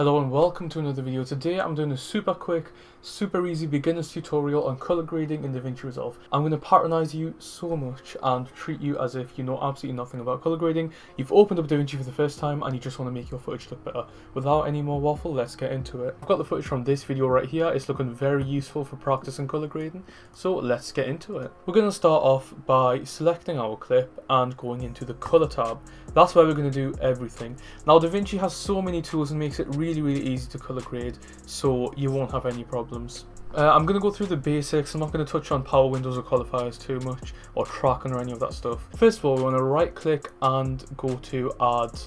Hello and welcome to another video. Today I'm doing a super quick, super easy beginner's tutorial on color grading in DaVinci Resolve. I'm going to patronize you so much and treat you as if you know absolutely nothing about color grading. You've opened up DaVinci for the first time and you just want to make your footage look better. Without any more waffle, let's get into it. I've got the footage from this video right here. It's looking very useful for practicing color grading. So let's get into it. We're going to start off by selecting our clip and going into the color tab. That's where we're going to do everything. Now DaVinci has so many tools and makes it really really really easy to color grade so you won't have any problems. Uh, I'm going to go through the basics, I'm not going to touch on power windows or qualifiers too much or tracking or any of that stuff. First of all we're going to right click and go to add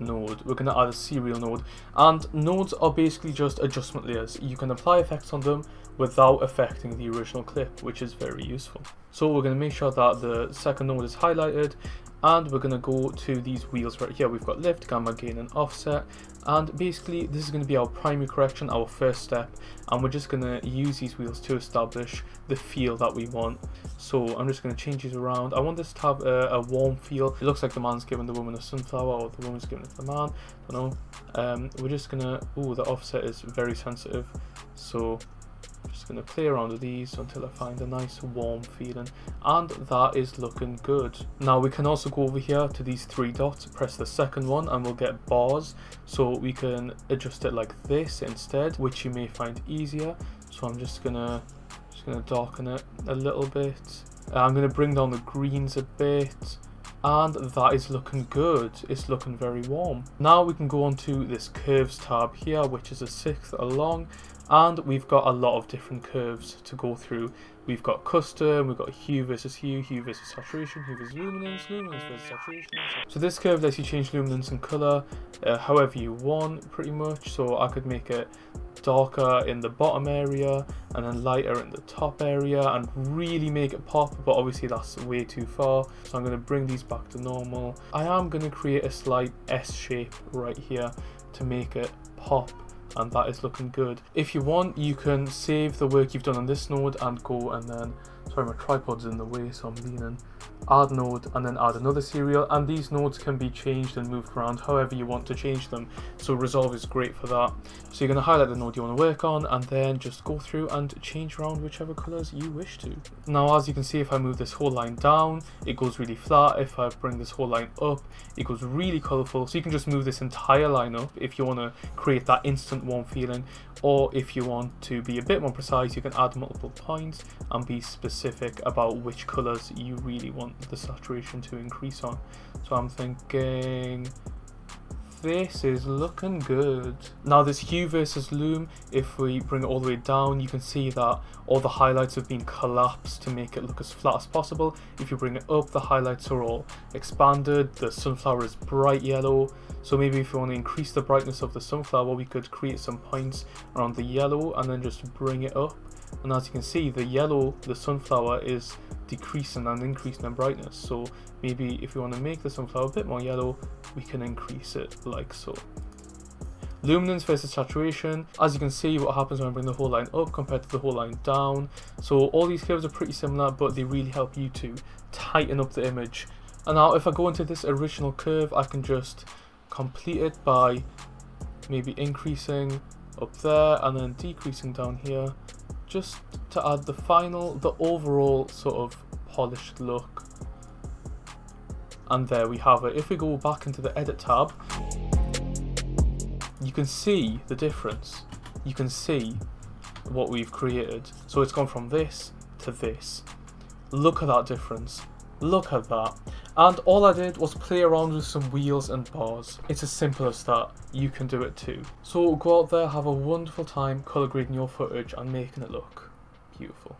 node. We're going to add a serial node and nodes are basically just adjustment layers. You can apply effects on them without affecting the original clip which is very useful. So we're going to make sure that the second node is highlighted and we're going to go to these wheels right here. We've got lift gamma gain and offset. And basically this is going to be our primary correction our first step. And we're just going to use these wheels to establish the feel that we want. So i'm just going to change these around. I want this to have a, a, warm feel. It looks like the man's giving the woman a sunflower or the woman's giving it to the man. I don't know. Um, we're just gonna oh the offset is very sensitive. So just going to play around with these until I find a nice warm feeling and that is looking good. Now we can also go over here to these three dots, press the second one and we'll get bars so we can adjust it like this instead which you may find easier. So I'm just gonna just gonna darken it a little bit. Uh, I'm gonna bring down the greens a bit and that is looking good. It's looking very warm. Now we can go on to this curves tab here which is a sixth along and we've got a lot of different curves to go through. We've got custom we've got hue versus hue hue versus saturation hue versus luminance luminance versus saturation. So this curve lets you change luminance and color uh, however you want pretty much. So i could make it darker in the bottom area and then lighter in the top area and really make it pop but obviously that's way too far. So i'm going to bring these back to normal. I am going to create a slight s shape right here to make it pop and that is looking good. If you want, you can save the work you've done on this node and go and then, sorry my tripod's in the way so I'm leaning, add node and then add another serial and these nodes can be changed and moved around however you want to change them. So resolve is great for that. So you're going to highlight the node you want to work on and then just go through and change around whichever colors you wish to. Now as you can see if i move this whole line down it goes really flat. If i bring this whole line up it goes really colorful so you can just move this entire line up if you want to create that instant warm feeling or if you want to be a bit more precise you can add multiple points and be specific about which colors you really want the saturation to increase on. So I'm thinking this is looking good. Now this hue versus loom, if we bring it all the way down, you can see that all the highlights have been collapsed to make it look as flat as possible. If you bring it up, the highlights are all expanded, the sunflower is bright yellow. So maybe if you want to increase the brightness of the sunflower, we could create some points around the yellow and then just bring it up. And as you can see, the yellow, the sunflower is decreasing and increasing in brightness. So maybe if we want to make the sunflower a bit more yellow, we can increase it like so. Luminance versus saturation. As you can see, what happens when I bring the whole line up compared to the whole line down. So all these curves are pretty similar, but they really help you to tighten up the image. And now if I go into this original curve, I can just complete it by maybe increasing up there and then decreasing down here just to add the final, the overall sort of polished look. And there we have it. If we go back into the edit tab, you can see the difference. You can see what we've created. So it's gone from this to this. Look at that difference. Look at that. And all I did was play around with some wheels and bars. It's as simple as that. You can do it too. So go out there, have a wonderful time colour grading your footage and making it look beautiful.